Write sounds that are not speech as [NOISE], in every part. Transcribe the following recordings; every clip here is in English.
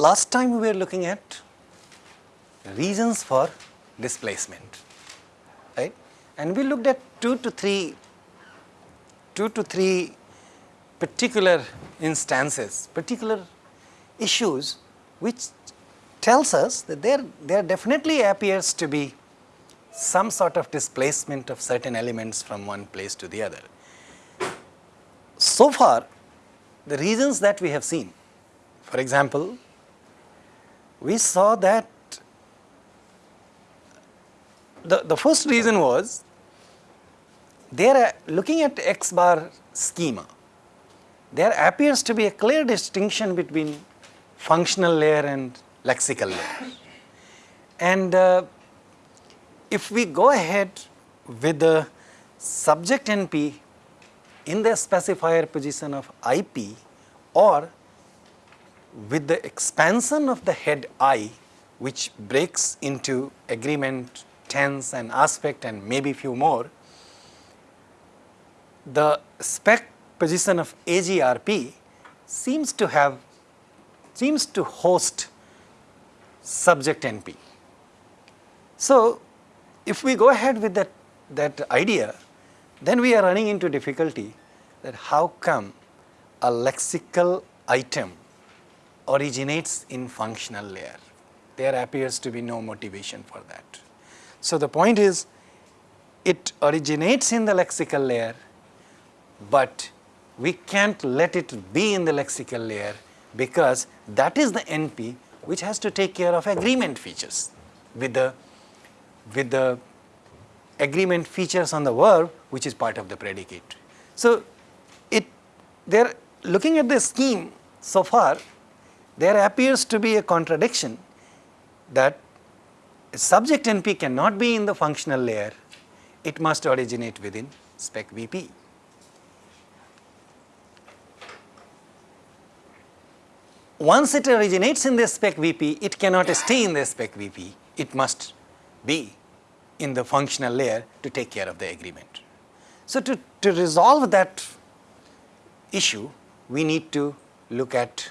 Last time we were looking at reasons for displacement, right? And we looked at two to three, two to three particular instances, particular issues which tells us that there, there definitely appears to be some sort of displacement of certain elements from one place to the other. So far, the reasons that we have seen, for example, we saw that the, the first reason was there looking at x bar schema, there appears to be a clear distinction between functional layer and lexical layer. And uh, if we go ahead with the subject NP in the specifier position of IP or with the expansion of the head I which breaks into agreement, tense and aspect and maybe few more, the spec position of AGRP seems to have, seems to host subject NP. So, if we go ahead with that, that idea, then we are running into difficulty that how come a lexical item originates in functional layer. There appears to be no motivation for that. So, the point is it originates in the lexical layer, but we can't let it be in the lexical layer because that is the NP which has to take care of agreement features with the, with the agreement features on the verb which is part of the predicate. So, it they are looking at the scheme so far there appears to be a contradiction that subject NP cannot be in the functional layer, it must originate within spec VP. Once it originates in the spec VP, it cannot stay in the spec VP, it must be in the functional layer to take care of the agreement. So, to, to resolve that issue, we need to look at,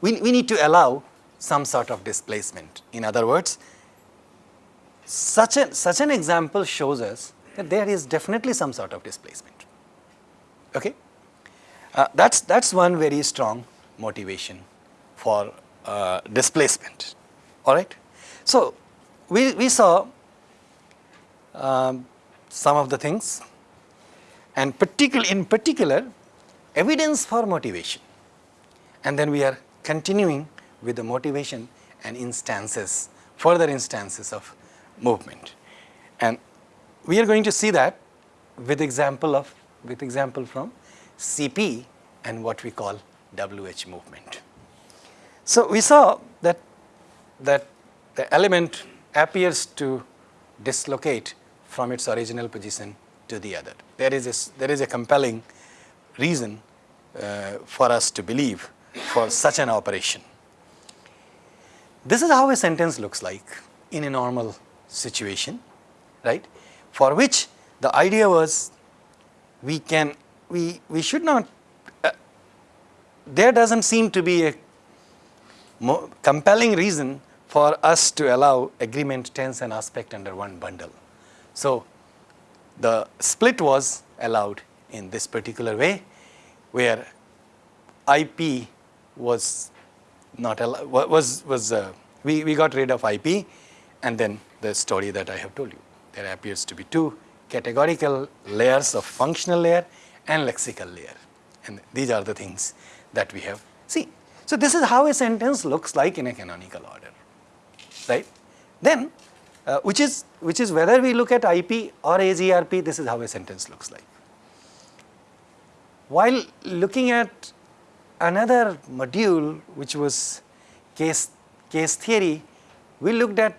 we, we need to allow some sort of displacement. In other words, such, a, such an example shows us that there is definitely some sort of displacement. Okay? Uh, that's, that's one very strong motivation for uh, displacement. All right. So, we, we saw um, some of the things and particular, in particular evidence for motivation and then we are continuing with the motivation and instances, further instances of movement. And we are going to see that with example of, with example from CP and what we call WH movement. So, we saw that, that the element appears to dislocate from its original position to the other. There is a, there is a compelling reason uh, for us to believe for such an operation. This is how a sentence looks like in a normal situation, right, for which the idea was we can, we, we should not, uh, there does not seem to be a compelling reason for us to allow agreement tense and aspect under one bundle. So, the split was allowed in this particular way where IP was not was, was uh, we, we got rid of IP and then the story that I have told you. There appears to be two categorical layers of functional layer and lexical layer and these are the things that we have seen. So, this is how a sentence looks like in a canonical order, right. Then, uh, which is which is whether we look at IP or AGRP, this is how a sentence looks like. While looking at another module which was case, case theory, we looked at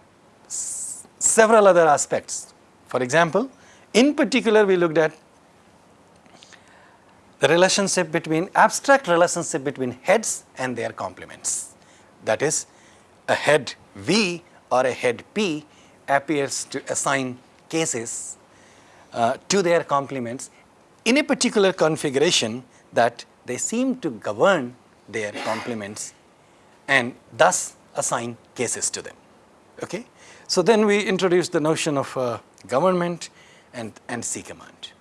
several other aspects. For example, in particular we looked at the relationship between abstract relationship between heads and their complements. That is a head V or a head P appears to assign cases uh, to their complements in a particular configuration that they seem to govern their complements and thus assign cases to them. Okay? So, then we introduce the notion of uh, government and, and C command.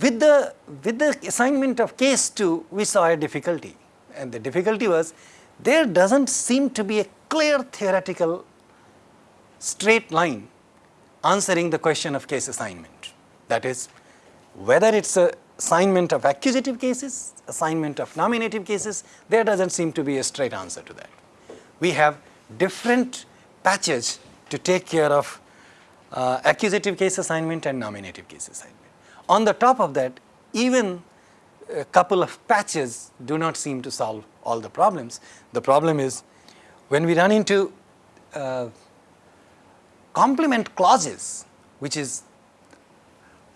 With the, with the assignment of case 2, we saw a difficulty and the difficulty was there does not seem to be a clear theoretical straight line answering the question of case assignment. That is, whether it is a assignment of accusative cases, assignment of nominative cases, there does not seem to be a straight answer to that. We have different patches to take care of uh, accusative case assignment and nominative case assignment. On the top of that, even a couple of patches do not seem to solve all the problems. The problem is when we run into uh, complement clauses, which is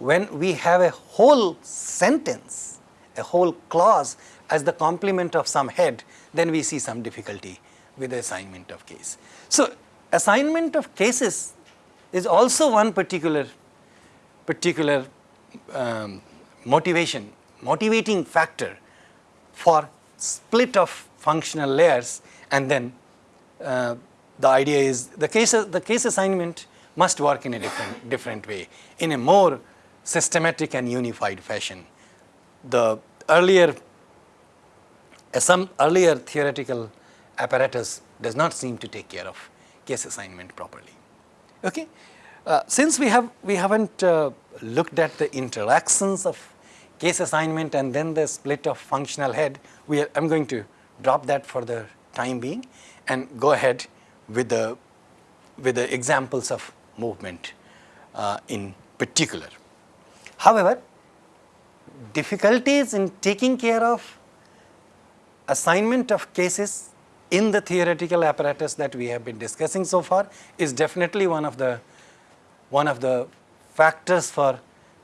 when we have a whole sentence, a whole clause as the complement of some head, then we see some difficulty with the assignment of case. So, assignment of cases is also one particular particular um, motivation, motivating factor for split of functional layers and then uh, the idea is the case, the case assignment must work in a different, different way, in a more systematic and unified fashion. The earlier, some earlier theoretical apparatus does not seem to take care of case assignment properly. Okay? Uh, since we have we haven't uh, looked at the interactions of case assignment and then the split of functional head, we are, I'm going to drop that for the time being and go ahead with the with the examples of movement uh, in particular. However, difficulties in taking care of assignment of cases in the theoretical apparatus that we have been discussing so far is definitely one of the one of the factors for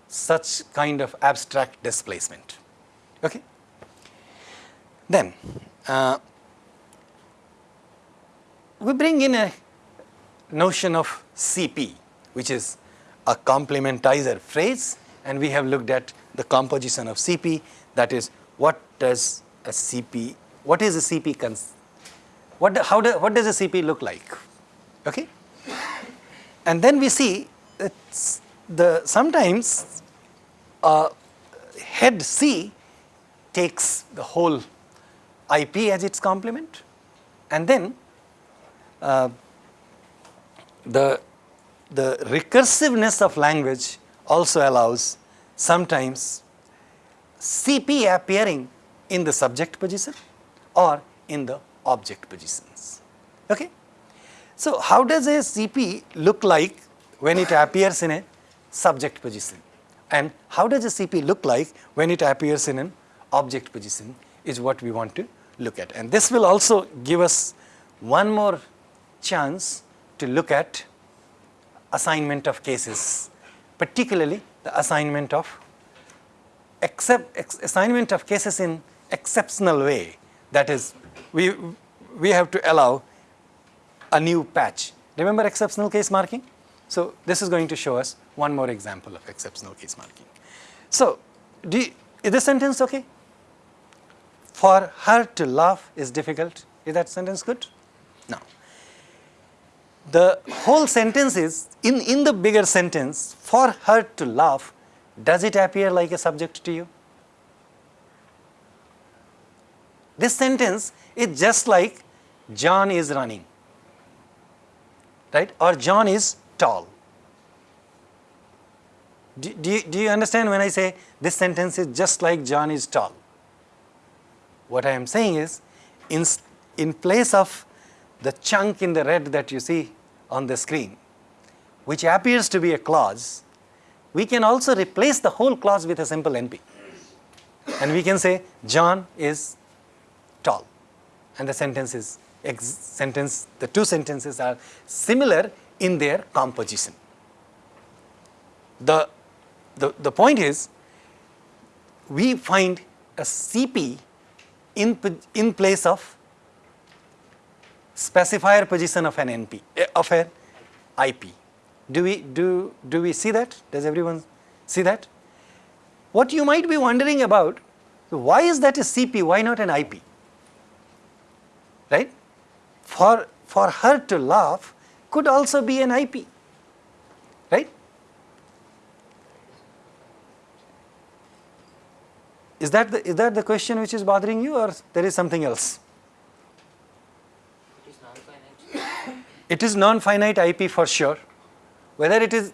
such kind of abstract displacement. Okay? Then, uh, we bring in a notion of CP, which is a complementizer phrase and we have looked at the composition of CP that is what does a CP, what is a CP, cons what, how do, what does a CP look like? Okay? And then we see the sometimes uh, head C takes the whole IP as its complement and then uh, the, the recursiveness of language also allows sometimes CP appearing in the subject position or in the object positions. Okay? So, how does a CP look like when it appears in a subject position and how does a CP look like when it appears in an object position is what we want to look at. And this will also give us one more chance to look at assignment of cases, particularly the assignment of except ex assignment of cases in exceptional way. That is, we we have to allow a new patch. Remember exceptional case marking? So this is going to show us one more example of exceptional case marking. So you, is this sentence okay? For her to laugh is difficult. Is that sentence good? No the whole sentence is, in, in the bigger sentence, for her to laugh, does it appear like a subject to you? This sentence is just like John is running, right? Or John is tall. Do, do, you, do you understand when I say this sentence is just like John is tall? What I am saying is, in, in place of the chunk in the red that you see on the screen, which appears to be a clause, we can also replace the whole clause with a simple NP. And we can say John is tall and the sentence is sentence, the two sentences are similar in their composition. The, the, the point is we find a CP in, in place of specifier position of an NP, eh, of an IP. Do we, do, do we see that? Does everyone see that? What you might be wondering about why is that a CP? Why not an IP? Right? For, for her to laugh could also be an IP. Right? Is that the, is that the question which is bothering you or there is something else? It is non-finite. It is non-finite IP for sure. Whether it is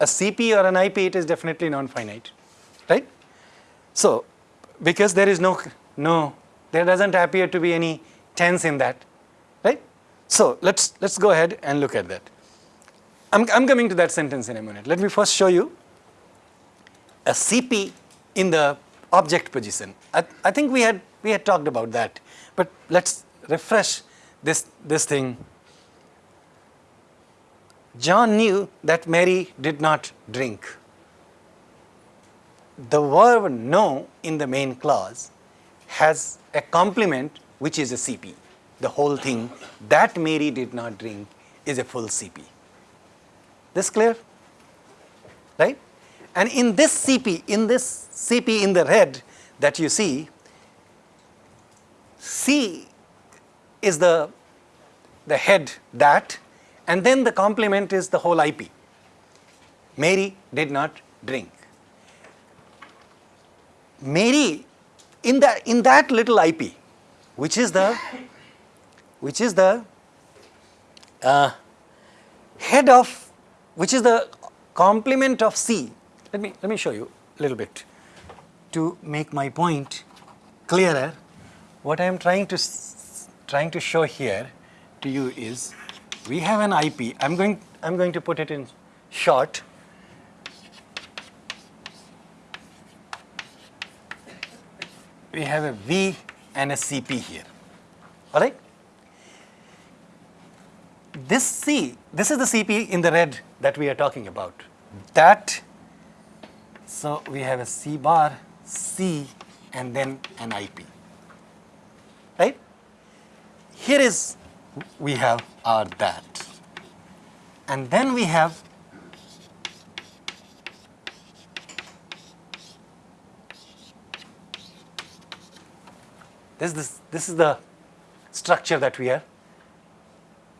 a CP or an IP, it is definitely non-finite, right? So, because there is no, no, there doesn't appear to be any tense in that, right? So, let's, let's go ahead and look at that. I'm, I'm coming to that sentence in a minute. Let me first show you a CP in the object position. I, I think we had, we had talked about that, but let's refresh this, this thing John knew that Mary did not drink. The verb know in the main clause has a complement which is a CP. The whole thing that Mary did not drink is a full CP. This clear? Right? And in this CP, in this CP in the red that you see, C is the, the head that and then the complement is the whole IP. Mary did not drink. Mary, in that, in that little IP, which is the, which is the uh, head of, which is the complement of C. Let me, let me show you a little bit to make my point clearer. What I am trying to, trying to show here to you is we have an IP. I'm going, I'm going to put it in short. We have a V and a CP here. All right? This C, this is the CP in the red that we are talking about. That, so we have a C bar, C, and then an IP. Right? Here is we have our that. And then we have this, this, this is the structure that we are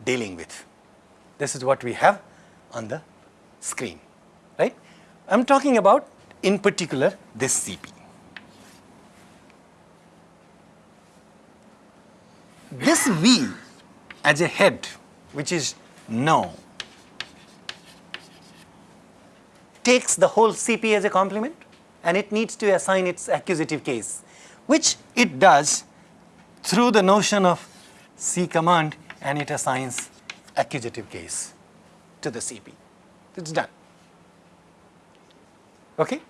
dealing with. This is what we have on the screen, right? I'm talking about, in particular, this CP. This V as a head, which is no, takes the whole CP as a complement and it needs to assign its accusative case, which it does through the notion of C command and it assigns accusative case to the CP. It's done. Okay?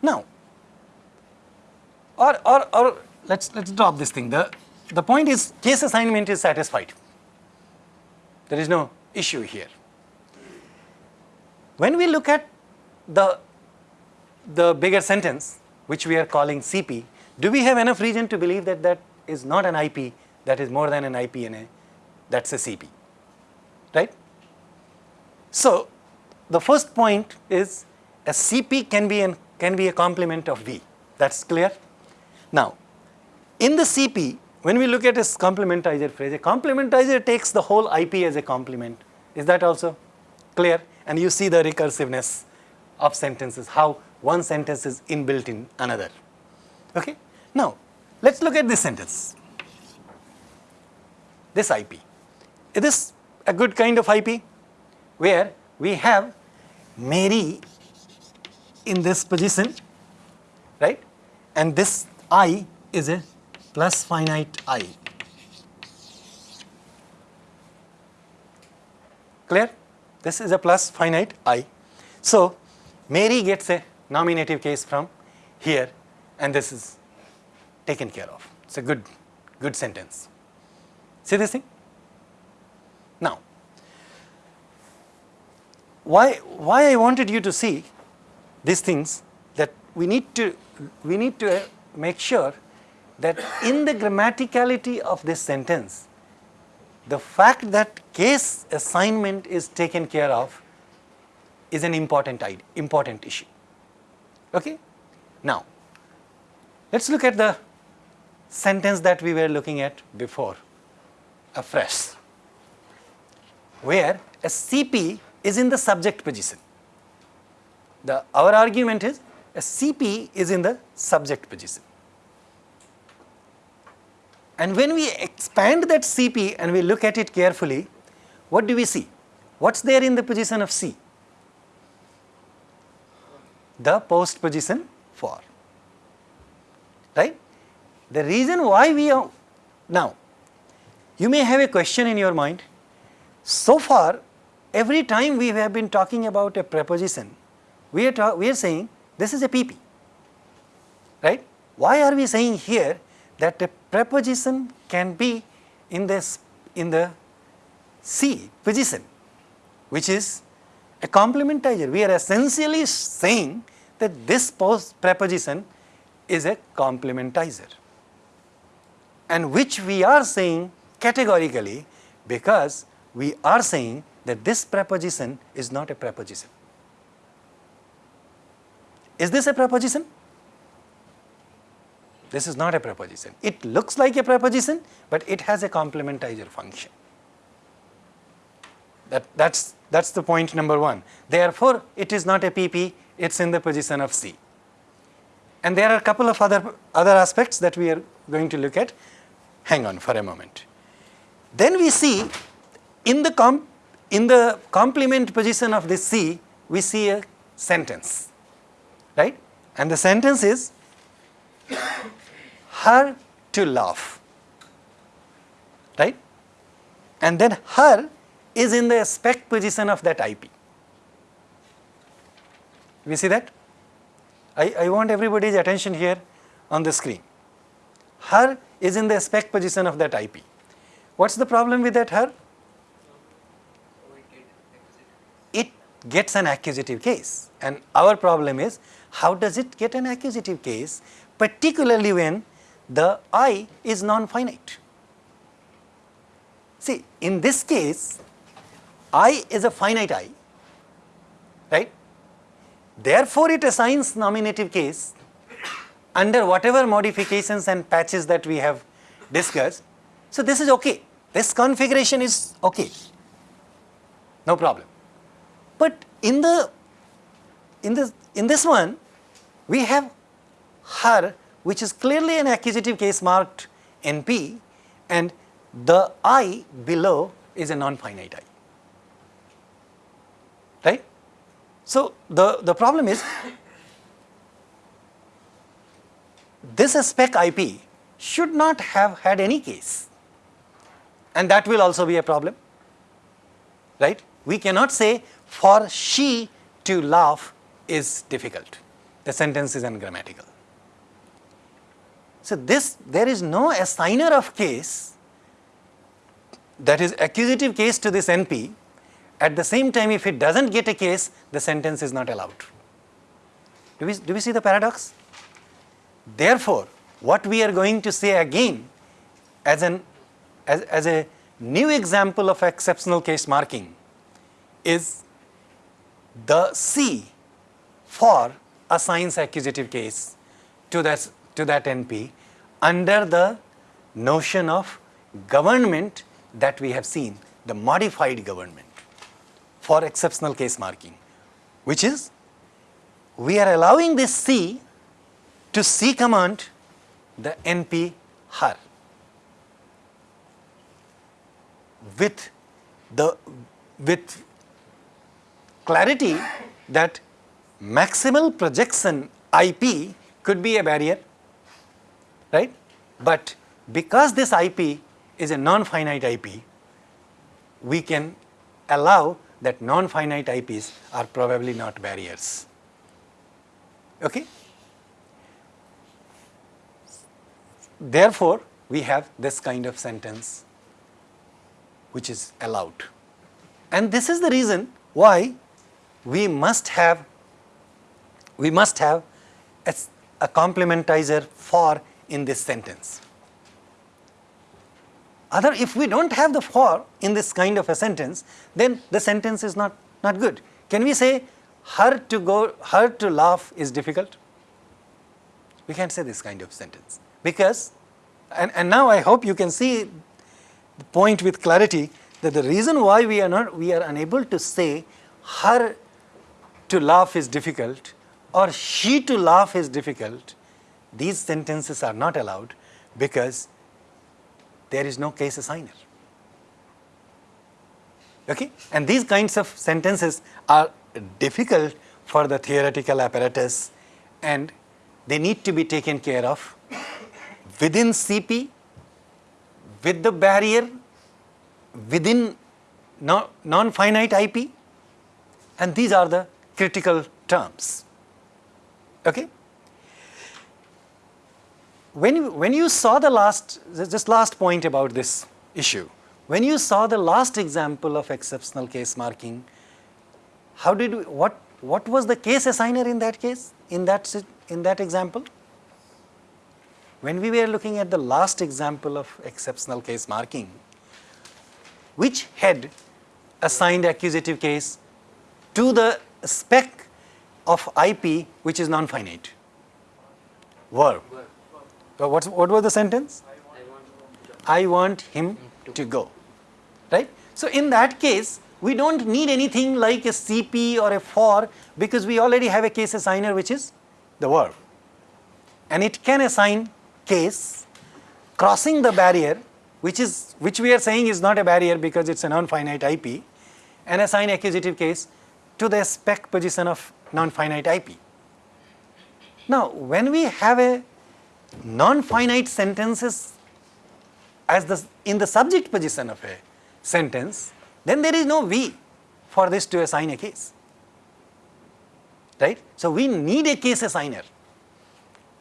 Now, or, or, or let's, let's drop this thing. The, the point is case assignment is satisfied. There is no issue here. When we look at the, the bigger sentence, which we are calling CP, do we have enough reason to believe that that is not an IP, that is more than an IP in a, that's a CP, right? So, the first point is a CP can be, an, can be a complement of V, that's clear? Now, in the CP, when we look at a complementizer phrase, a complementizer takes the whole IP as a complement. Is that also clear? And you see the recursiveness of sentences, how one sentence is inbuilt in another. Okay? Now, let's look at this sentence. This IP. Is this a good kind of IP where we have Mary in this position, right? And this I is a plus finite i. Clear? This is a plus finite i. So, Mary gets a nominative case from here and this is taken care of. It's a good, good sentence. See this thing? Now, why, why I wanted you to see these things that we need to, we need to make sure that in the grammaticality of this sentence, the fact that case assignment is taken care of is an important important issue. Okay? Now, Let us look at the sentence that we were looking at before afresh, where a CP is in the subject position. The, our argument is a CP is in the subject position. And when we expand that CP and we look at it carefully, what do we see? What is there in the position of C? The post position for, right? The reason why we are, now, you may have a question in your mind. So far, every time we have been talking about a preposition, we are, we are saying this is a PP, right? Why are we saying here that a preposition can be in this in the C position, which is a complementizer. We are essentially saying that this post preposition is a complementizer and which we are saying categorically because we are saying that this preposition is not a preposition. Is this a preposition? This is not a preposition. It looks like a preposition, but it has a complementizer function. That, that's, that's the point number one. Therefore, it is not a PP, it's in the position of C. And there are a couple of other, other aspects that we are going to look at. Hang on for a moment. Then we see in the, com in the complement position of this C, we see a sentence, right? And the sentence is her to laugh, right? And then her is in the spec position of that IP. We see that? I, I want everybody's attention here on the screen. Her is in the spec position of that IP. What's the problem with that her? It gets an accusative case and our problem is how does it get an accusative case particularly when the I is non-finite. See in this case I is a finite I, right. Therefore, it assigns nominative case under whatever modifications and patches that we have discussed. So, this is okay, this configuration is okay, no problem. But in the in this in this one we have her which is clearly an accusative case marked NP and the I below is a non-finite I right. So, the, the problem is this spec IP should not have had any case and that will also be a problem, right. We cannot say for she to laugh is difficult, the sentence is ungrammatical. So, this there is no assigner of case that is accusative case to this NP at the same time, if it does not get a case, the sentence is not allowed. Do we, do we see the paradox? Therefore, what we are going to say again as, an, as, as a new example of exceptional case marking is the C for assigns accusative case to that, to that NP under the notion of government that we have seen, the modified government for exceptional case marking, which is we are allowing this C to C command the NP her. With the with clarity that maximal projection IP could be a barrier, right? But because this IP is a non-finite IP, we can allow that non-finite IPs are probably not barriers. Okay? Therefore, we have this kind of sentence which is allowed. And this is the reason why we must have we must have a, a complementizer for in this sentence. Other, if we don't have the for in this kind of a sentence, then the sentence is not, not good. Can we say her to go, her to laugh is difficult? We can't say this kind of sentence because, and, and now I hope you can see the point with clarity that the reason why we are not, we are unable to say her to laugh is difficult or she to laugh is difficult, these sentences are not allowed because there is no case assigner. Okay? And these kinds of sentences are difficult for the theoretical apparatus and they need to be taken care of within CP, with the barrier, within non-finite IP and these are the critical terms. Okay? When you, when you saw the last, just last point about this issue, when you saw the last example of exceptional case marking, how did we, what, what was the case assigner in that case, in that, in that example? When we were looking at the last example of exceptional case marking, which head assigned accusative case to the spec of IP which is non-finite? Verb. So what's, what was the sentence? I want him to go. Right? So in that case, we don't need anything like a CP or a for because we already have a case assigner which is the verb. And it can assign case crossing the barrier which is which we are saying is not a barrier because it's a non-finite IP and assign accusative case to the spec position of non-finite IP. Now, when we have a non-finite sentences as the in the subject position of a sentence, then there is no V for this to assign a case, right. So, we need a case assigner.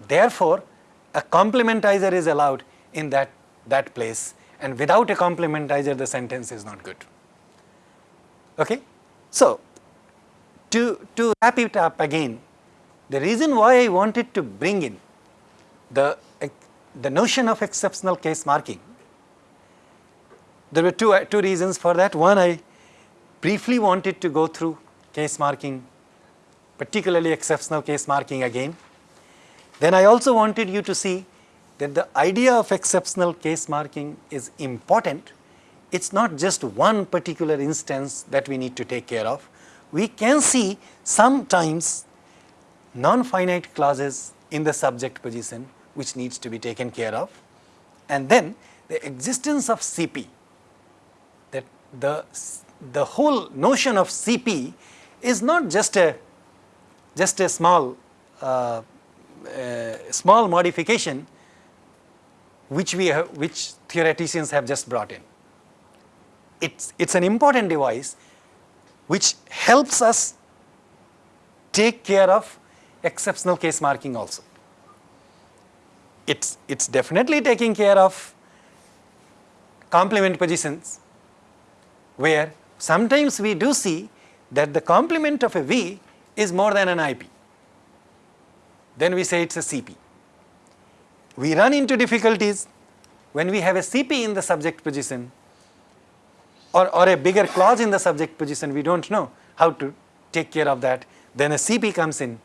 Therefore, a complementizer is allowed in that, that place and without a complementizer the sentence is not good. Okay? So, to, to wrap it up again, the reason why I wanted to bring in the, the notion of exceptional case marking, there were two, uh, two reasons for that. One, I briefly wanted to go through case marking, particularly exceptional case marking again. Then I also wanted you to see that the idea of exceptional case marking is important. It's not just one particular instance that we need to take care of. We can see sometimes non-finite clauses in the subject position which needs to be taken care of. And then the existence of CP, that the, the whole notion of CP is not just a, just a small, uh, uh, small modification which we have, which theoreticians have just brought in. It's, it's an important device which helps us take care of exceptional case marking also it's, it's definitely taking care of complement positions where sometimes we do see that the complement of a V is more than an IP. Then we say it's a CP. We run into difficulties when we have a CP in the subject position or, or a bigger clause in the subject position, we don't know how to take care of that. Then a CP comes in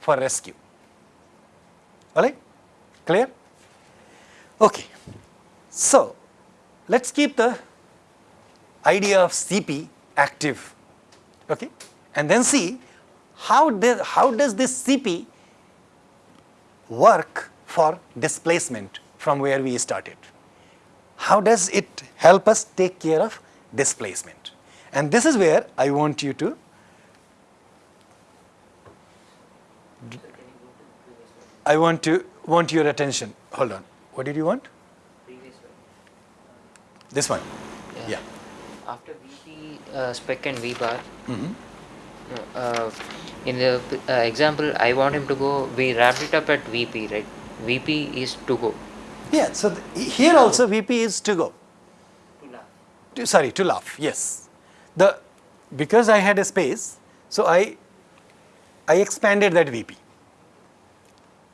for rescue. Alright? Clear? Okay. So, let us keep the idea of CP active okay, and then see how, does, how does this CP work for displacement from where we started. How does it help us take care of displacement? And this is where I want you to I want to want your attention. Hold on. What did you want? This one. Yeah. yeah. After VP uh, spec and V bar, mm -hmm. uh, in the uh, example, I want him to go. We wrapped it up at VP, right? VP is to go. Yeah. So here also VP is to go. To laugh. To, sorry, to laugh. Yes. The because I had a space, so I I expanded that VP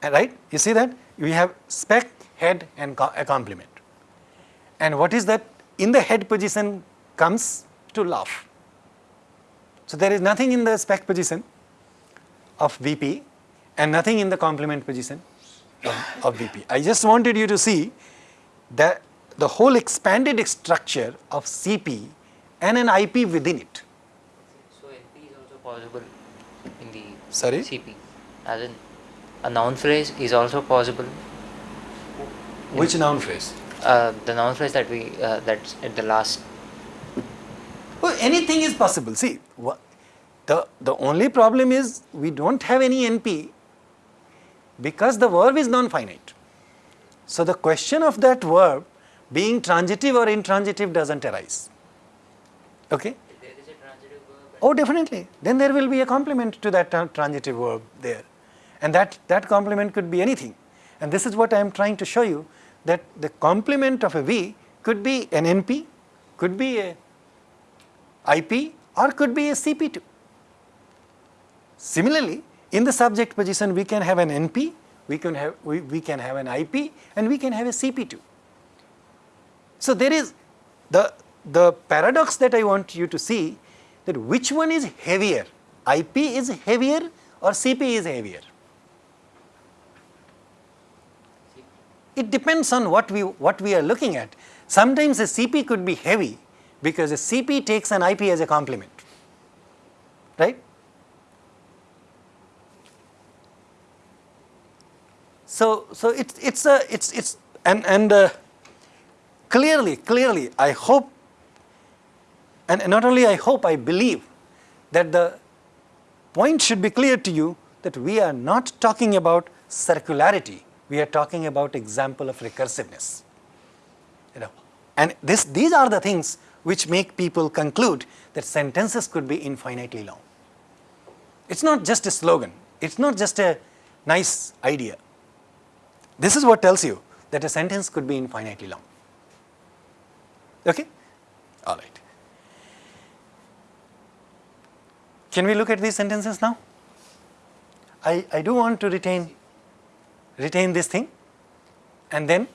Uh, right? You see that? We have spec, head and a complement. And what is that? In the head position comes to laugh. So there is nothing in the spec position of VP and nothing in the complement position of, of VP. I just wanted you to see that the whole expanded structure of CP and an IP within it. So NP is also possible in the Sorry? CP. As in a noun phrase is also possible. Which noun phrase? Uh, the noun phrase that we uh, that's at the last. Well, anything is possible. See, the, the only problem is we don't have any NP because the verb is non-finite. So the question of that verb being transitive or intransitive doesn't arise. Okay? There is a transitive verb. Oh, definitely. Then there will be a complement to that tran- transitive verb there. And that, that complement could be anything. And this is what I am trying to show you that the complement of a V could be an NP, could be a IP, or could be a CP2. Similarly, in the subject position, we can have an NP, we can have, we, we can have an IP, and we can have a CP2. So there is the, the paradox that I want you to see that which one is heavier, IP is heavier or CP is heavier. It depends on what we, what we are looking at. Sometimes a CP could be heavy because a CP takes an IP as a complement, right? So, so it's, it's a, it's, it's, and, and uh, clearly, clearly, I hope, and and not only I hope, I believe that the point should be clear to you that we are not talking about circularity, we are talking about example of recursiveness. You know, and this, these are the things which make people conclude that sentences could be infinitely long. It's not just a slogan, it's not just a nice idea. This is what tells you that a sentence could be infinitely long. Okay? All right. Can we look at these sentences now? I, I do want to retain, retain this thing and then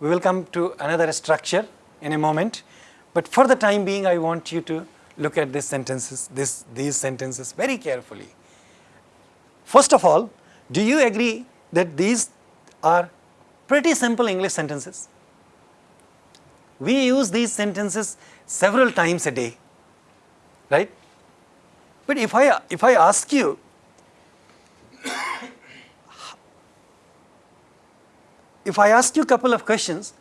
we will come to another structure in a moment. But for the time being, I want you to look at these sentences, this, these sentences very carefully. First of all, do you agree that these are pretty simple English sentences? We use these sentences several times a day, right? But if I, if I ask you, if I ask you a couple of questions,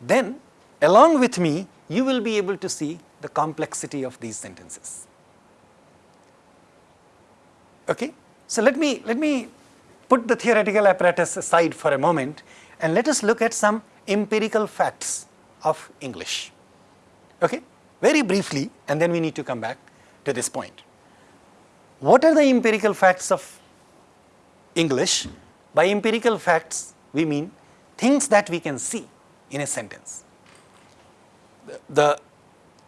then along with me, you will be able to see the complexity of these sentences. Okay? So let me, let me put the theoretical apparatus aside for a moment and let us look at some empirical facts of English. Okay? Very briefly, and then we need to come back to this point. What are the empirical facts of English? By empirical facts, we mean things that we can see in a sentence. The, the,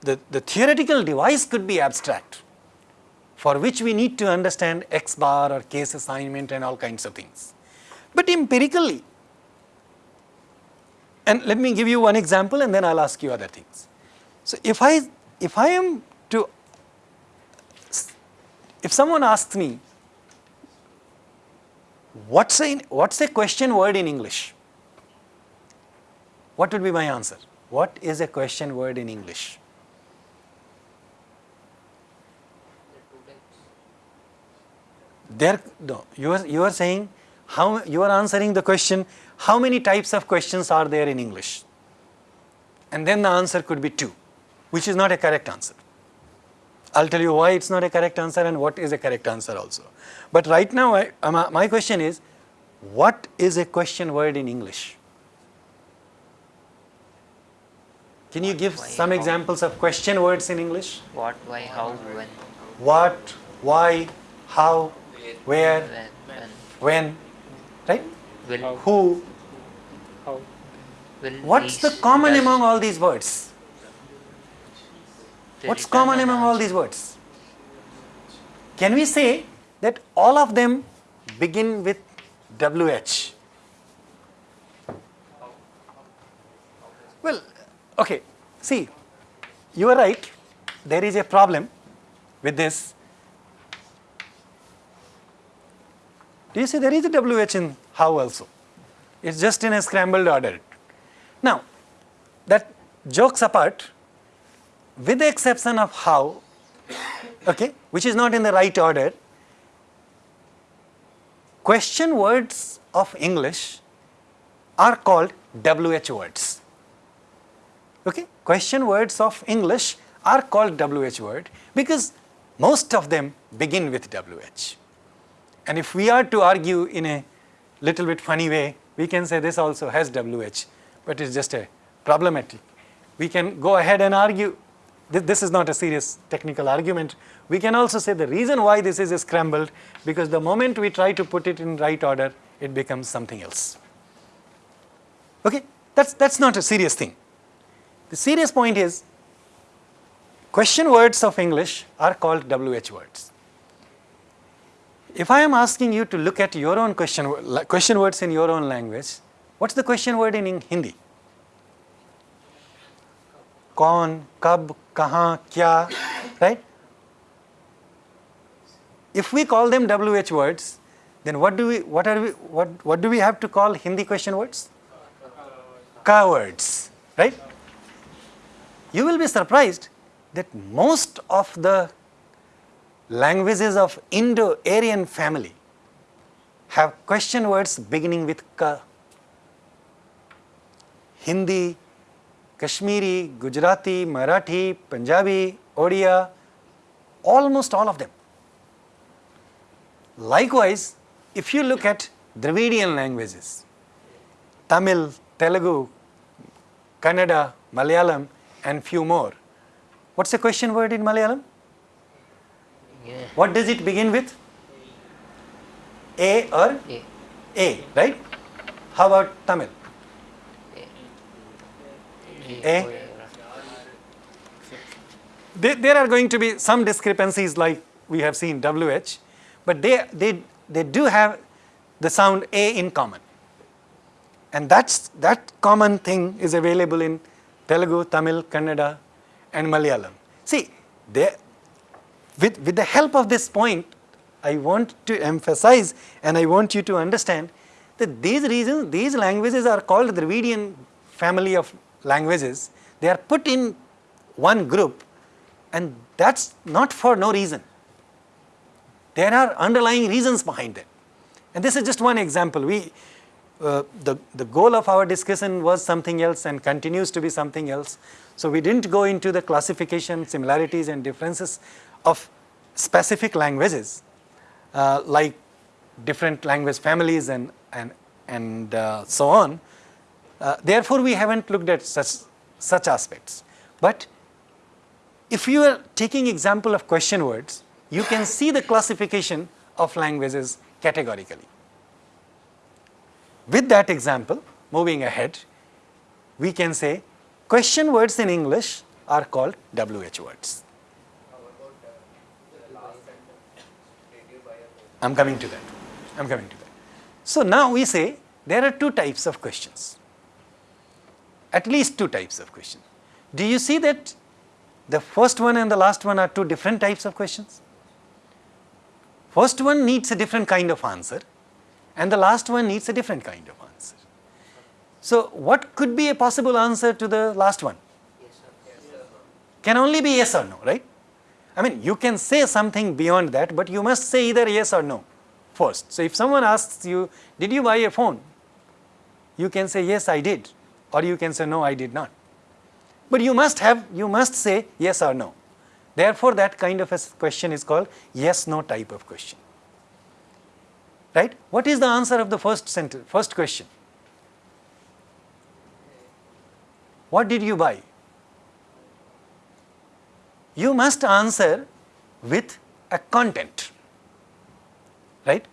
the, the theoretical device could be abstract, for which we need to understand X bar or case assignment and all kinds of things. But empirically, and let me give you one example and then I'll ask you other things. So if I, if I am to, if someone asks me, what's a, what's a question word in English? What would be my answer? What is a question word in English? There, no, you are, you are saying how you are answering the question how many types of questions are there in English? And then the answer could be two, which is not a correct answer. I'll tell you why it's not a correct answer and what is a correct answer also. But right now, I, uh, my question is, what is a question word in English? Can you give why, some how? examples of question words in English? What, why, how, when, What, why, how, where, when, when, when, right? will, Who, How? will. What's the common does, among all these words? What's common among all these words? Can we say that all of them begin with WH? Well, okay, see, you are right, there is a problem with this. Do you see there is a WH in how also? It's just in a scrambled order. Now, that jokes apart, with the exception of how, okay, which is not in the right order, question words of English are called WH words. Okay? Question words of English are called WH word because most of them begin with WH. And if we are to argue in a little bit funny way, we can say this also has WH, but it's just a problematic. We can go ahead and argue, this, this is not a serious technical argument. We can also say the reason why this is scrambled, because the moment we try to put it in right order, it becomes something else. Okay, that's, that's not a serious thing. The serious point is, question words of English are called WH words. If I am asking you to look at your own question, question words in your own language, what's the question word in Hindi? Kaun, kab, kaha, kya, right? If we call them WH words, then what do we, what are we, what, what do we have to call Hindi question words? Ka words, right? You will be surprised that most of the languages of Indo-Aryan family have question words beginning with ka. Hindi, Kashmiri, Gujarati, Marathi, Punjabi, Odia, almost all of them. Likewise, if you look at Dravidian languages, Tamil, Telugu, Kannada, Malayalam and few more, what's the question word in Malayalam? Yeah. What does it begin with? A or A. A, right? How about Tamil? Eh? There, there are going to be some discrepancies like we have seen WH, but they, they, they do have the sound A in common. And that's, that common thing is available in Telugu, Tamil, Kannada and Malayalam. See, they, with, with the help of this point, I want to emphasize and I want you to understand that these reasons, these languages are called the Dravidian family of languages. They are put in one group and that's not for no reason. There are underlying reasons behind it. And this is just one example. We, uh, the, the goal of our discussion was something else and continues to be something else. So we didn't go into the classification, similarities and differences of specific languages uh, like different language families and, and, and uh, so on. Uh, therefore, we haven't looked at such, such aspects. But if you are taking example of question words, you can see the classification of languages categorically. With that example, moving ahead, we can say question words in English are called WH words. I'm coming to that. I'm coming to that. So now we say there are two types of questions. At least two types of questions. Do you see that the first one and the last one are two different types of questions? First one needs a different kind of answer and the last one needs a different kind of answer. So what could be a possible answer to the last one? Can only be yes or no, right? I mean, you can say something beyond that, but you must say either yes or no first. So if someone asks you, did you buy a phone? You can say, yes, I did. Or you can say, no, I did not. But you must have, you must say yes or no. Therefore, that kind of a question is called yes, no type of question. Right? What is the answer of the first sentence, first question? What did you buy? you must answer with a content, right?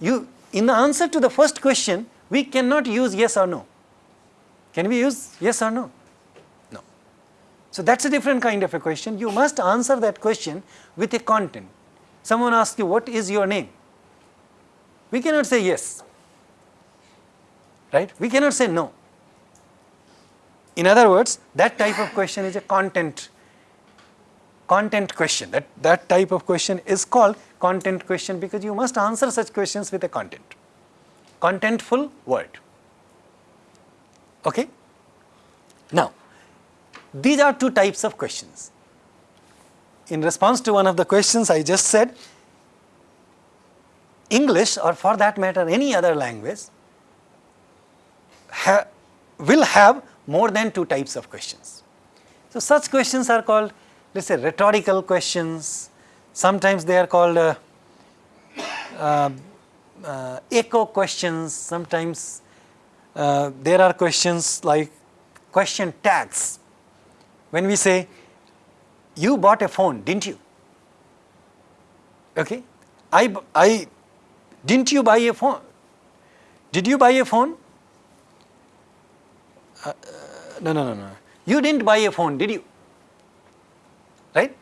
You, in the answer to the first question, we cannot use yes or no. Can we use yes or no? No. So that's a different kind of a question. You must answer that question with a content. Someone asks you, what is your name? We cannot say yes, right? We cannot say no. In other words, that type of question is a content content question. That, that type of question is called content question because you must answer such questions with a content. Contentful word. Okay? Now, these are two types of questions. In response to one of the questions I just said, English or for that matter any other language ha will have more than two types of questions. So, such questions are called let us say rhetorical questions, sometimes they are called uh, uh, uh, echo questions, sometimes uh, there are questions like question tags. When we say, you bought a phone, didn't you? Okay. I, I, didn't you buy a phone? Did you buy a phone? Uh, uh, no, no, no, no. You didn't buy a phone, did you? Right?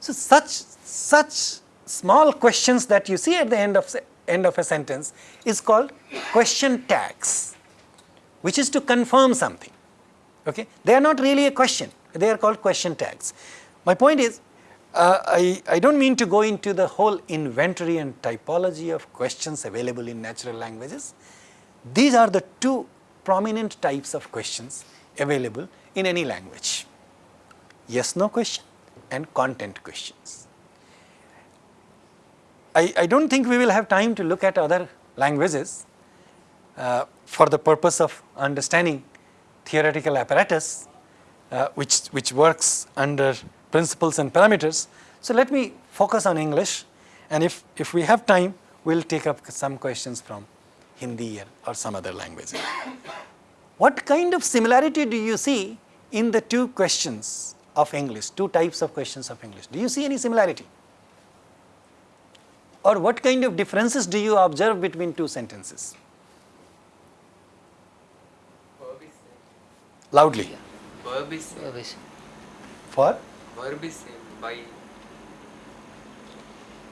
So, such, such small questions that you see at the end of, end of a sentence is called question tags, which is to confirm something. Okay? They are not really a question, they are called question tags. My point is, uh, I, I do not mean to go into the whole inventory and typology of questions available in natural languages. These are the two prominent types of questions available in any language. Yes, no question and content questions. I, I do not think we will have time to look at other languages uh, for the purpose of understanding theoretical apparatus uh, which, which works under principles and parameters. So, let me focus on English and if, if we have time we will take up some questions from Hindi or some other language. [COUGHS] What kind of similarity do you see in the two questions of English, two types of questions of English? Do you see any similarity? Or what kind of differences do you observe between two sentences? Loudly. Verb is same. Verb is- For? Verb is same. Buy.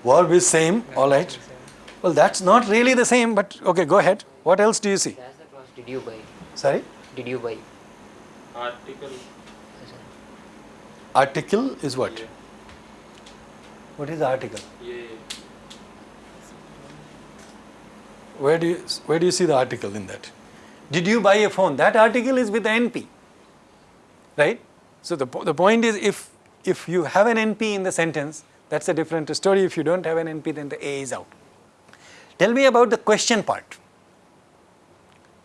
Verb is same, all right. Well, that's not really the same, but okay, go ahead. What else do you see? That's the clause, did you buy? Sorry? Did you buy? Article. Article is what? What is the article? Yeah. Where do you, where do you see the article in that? Did you buy a phone? That article is with NP, right? So the, the point is if, if you have an NP in the sentence, that's a different story. If you don't have an NP, then the A is out. Tell me about the question part.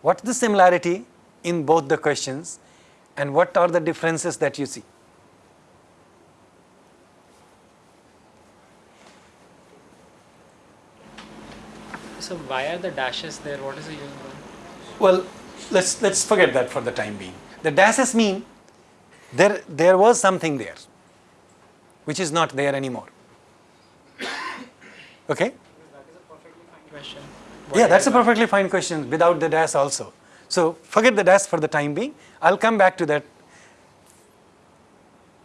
What's the similarity in both the questions and what are the differences that you see? So why are the dashes there? What is the use? Well, let's let's forget that for the time being. The dashes mean there there was something there, which is not there anymore. Okay? Yeah, that's a perfectly fine question without the dash also. So forget the dash for the time being. I'll come back to that.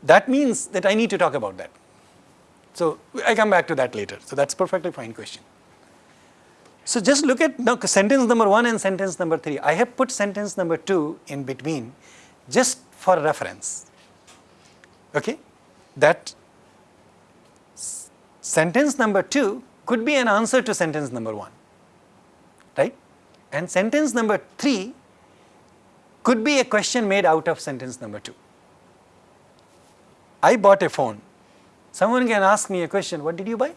That means that I need to talk about that. So I come back to that later. So that's perfectly fine question. So just look at now sentence number one and sentence number three. I have put sentence number two in between just for reference. Okay? That sentence number two could be an answer to sentence number one, right? And sentence number three could be a question made out of sentence number two. I bought a phone. Someone can ask me a question, what did you buy?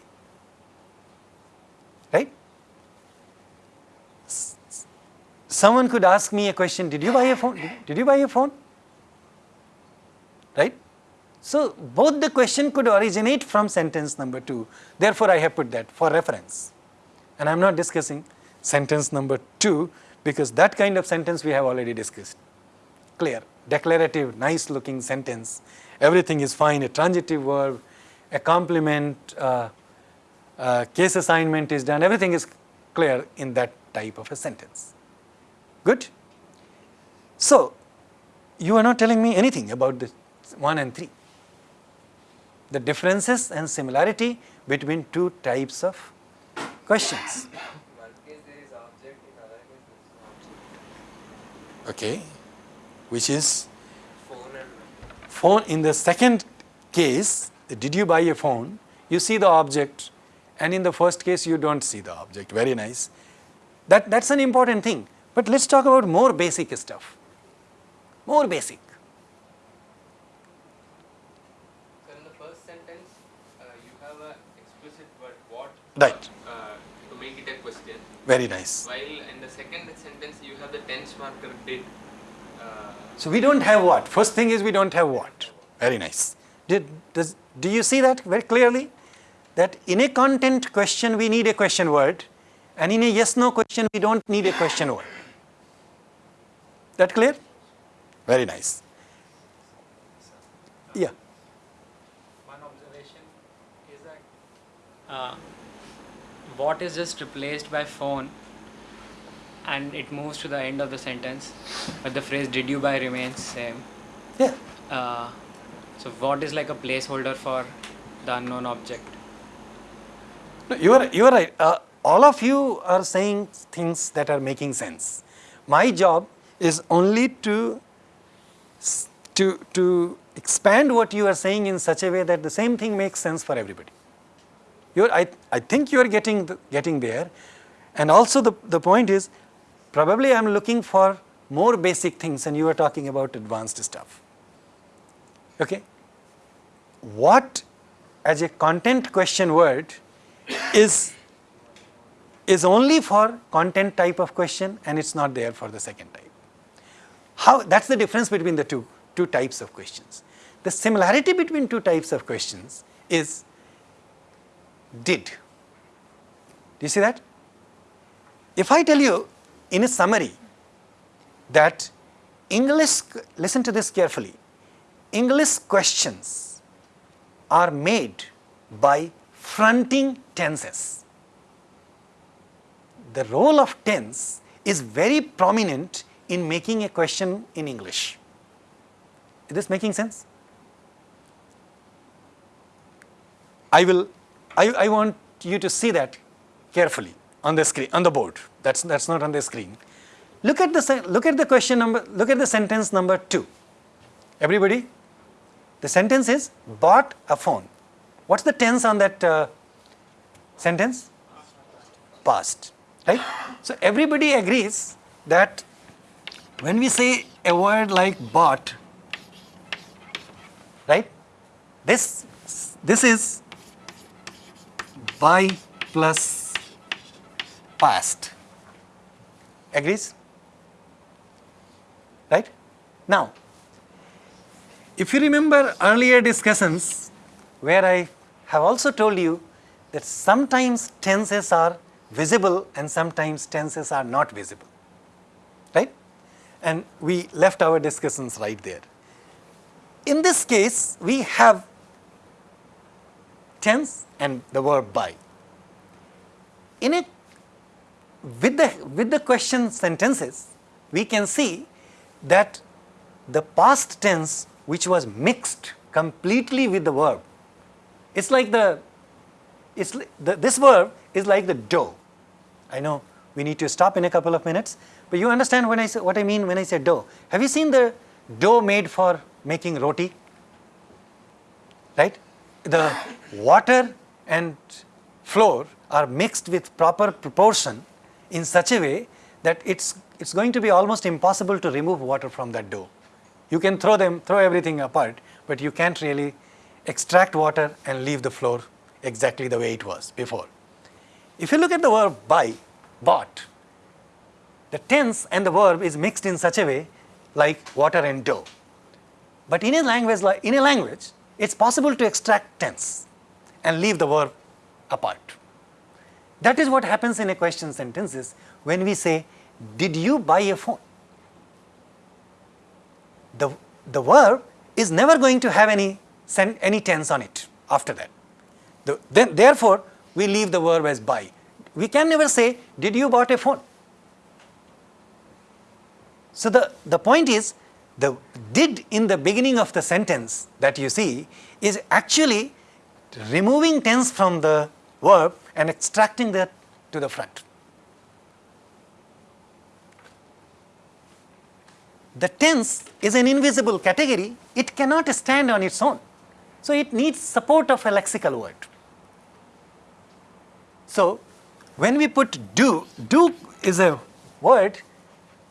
Someone could ask me a question, did you buy a phone? Did- Did you buy a phone? Right? So both the question could originate from sentence number two. Therefore, I have put that for reference. And I am not discussing sentence number two because that kind of sentence we have already discussed. Clear, declarative, nice looking sentence. Everything is fine, a transitive verb, a complement, uh, uh, case assignment is done, everything is clear in that type of a sentence. Good? So, you are not telling me anything about the 1 and 3. The differences and similarity between two types of questions. Okay, which is phone in the second case did you buy a phone, you see the object and in the first case you don't see the object, very nice. That, that's an important thing. But let's talk about more basic stuff, more basic. So in the first sentence, uh, you have a explicit word what Right. uh, to make it a question. Very nice. While in the second sentence, you have the tense marker did. Uh, So we don't have what? First thing is we don't have what. Very nice. Did, does, do you see that very clearly? That in a content question we need a question word and in a yes no question we don't need a question word. That clear? Very nice. Yeah. One observation is that uh, what is just replaced by phone and it moves to the end of the sentence, but the phrase did you buy remains same. Yeah. Uh, so what is like a placeholder for the unknown object? No, you are you are right. Uh, all of you are saying things that are making sense. My job is only to to to expand what you are saying in such a way that the same thing makes sense for everybody. You're, I, I think you are getting the, getting there, and also the the point is, probably I am looking for more basic things, and you are talking about advanced stuff. Okay. What as a content question word is is only for content type of question and it's not there for the second type. How that's the difference between the two two types of questions. The similarity between two types of questions is did. Do you see that? If I tell you in a summary that English listen to this carefully. English questions are made by fronting tenses. The role of tense is very prominent in making a question in English. Is this making sense? I will, I, I want you to see that carefully on the screen, on the board. That's, that's not on the screen. Look at the, look at the question number, look at the sentence number two. Everybody, the sentence is bought a phone. What's the tense on that uh, sentence? Past, right? So everybody agrees that when we say a word like bought, right? This this is buy plus past. Agrees? Right? Now, if you remember earlier discussions where I have also told you that sometimes tenses are visible and sometimes tenses are not visible, right? And we left our discussions right there. In this case, we have tense and the verb buy. In it, with the, with the question sentences, we can see that the past tense which was mixed completely with the verb. It's like the, it's the, this verb is like the dough. I know we need to stop in a couple of minutes, but you understand when I say, what I mean when I say dough. Have you seen the dough made for making roti? Right? The water and flour are mixed with proper proportion in such a way that it's, it's going to be almost impossible to remove water from that dough. You can throw them, throw everything apart, but you can't really extract water and leave the flour exactly the way it was before. If you look at the verb buy, bought, the tense and the verb is mixed in such a way like water and dough. But in a language like in a language, it's possible to extract tense and leave the verb apart. That is what happens in a question sentences when we say, did you buy a phone? The, the verb is never going to have any, any tense on it after that. The, then, therefore, we leave the verb as buy. We can never say, did you bought a phone? So the, the point is, the did in the beginning of the sentence that you see is actually removing tense from the verb and extracting that to the front. The tense is an invisible category, it cannot stand on its own. So it needs support of a lexical word. So when we put do, do is a word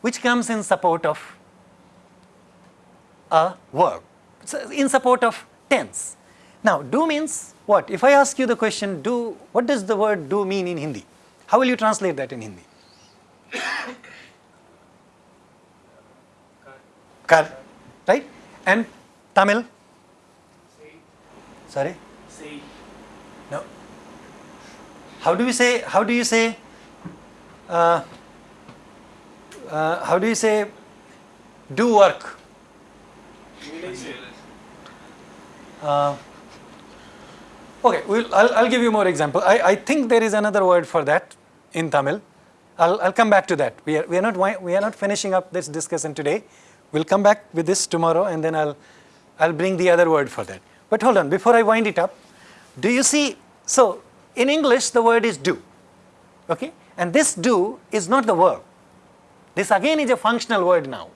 which comes in support of a verb, so in support of tense. Now do means what? If I ask you the question do, what does the word do mean in Hindi? How will you translate that in Hindi? Kar, right? And Tamil? Sorry? Say. No. How do we say, how do you say, uh, uh, how do you say do work? Uh, okay, we'll, I'll, I'll give you more example. I, I think there is another word for that in Tamil. I'll, I'll come back to that. We are, we, are not, we are not finishing up this discussion today. We'll come back with this tomorrow and then I'll, I'll bring the other word for that. But hold on, before I wind it up, do you see, so in English the word is do, okay? And this do is not the verb. This again is a functional word now.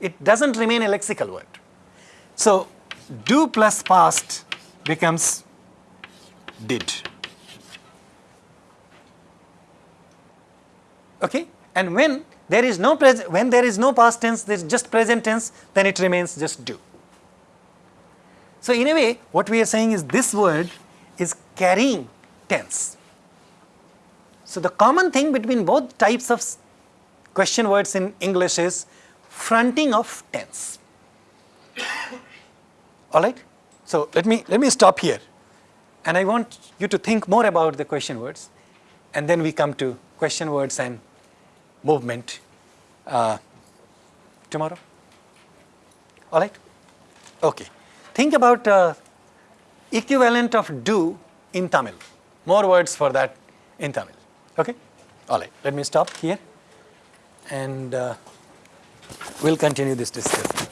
It doesn't remain a lexical word. So do plus past becomes did. Okay? And when there is no when there is no past tense, there is just present tense, then it remains just do. So in a way, what we are saying is this word is carrying tense. So the common thing between both types of question words in English is fronting of tense. All right? So let me let me stop here. And I want you to think more about the question words and then we come to question words and movement uh, tomorrow. All right? Okay. Think about uh, equivalent of do in Tamil. More words for that in Tamil. Okay? All right. Let me stop here and uh, we'll continue this discussion.